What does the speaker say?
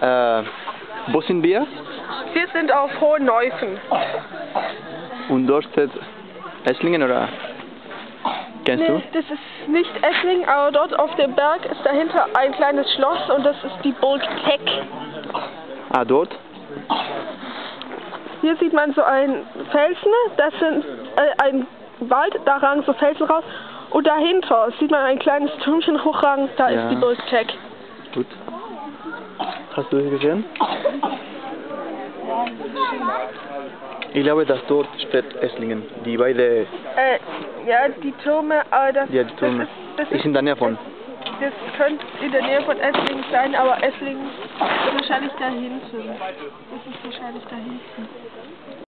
Äh, wo sind wir? Wir sind auf Hohen Neufen. Und dort steht Esslingen oder kennst Nee, das ist nicht Essling, aber dort auf dem Berg ist dahinter ein kleines Schloss und das ist die Burg Teck. du? Ah, dort? Hier sieht man so einen Felsen, das sind äh, ein Wald, da ragen so Felsen raus. Und dahinter sieht man ein kleines Türmchen hochragen, da Ja. ist die Burg Teck. Gut. Hast du sie gesehen? Ich glaube, dass dort steht Esslingen. Die beide, Äh, ja, die Türme, aber das, ja, die Türme. das, ist, das, Ist ist, in der Nähe von. das könnte in der Nähe von Esslingen sein, aber Esslingen ist wahrscheinlich da hinten. Das ist wahrscheinlich da hinten.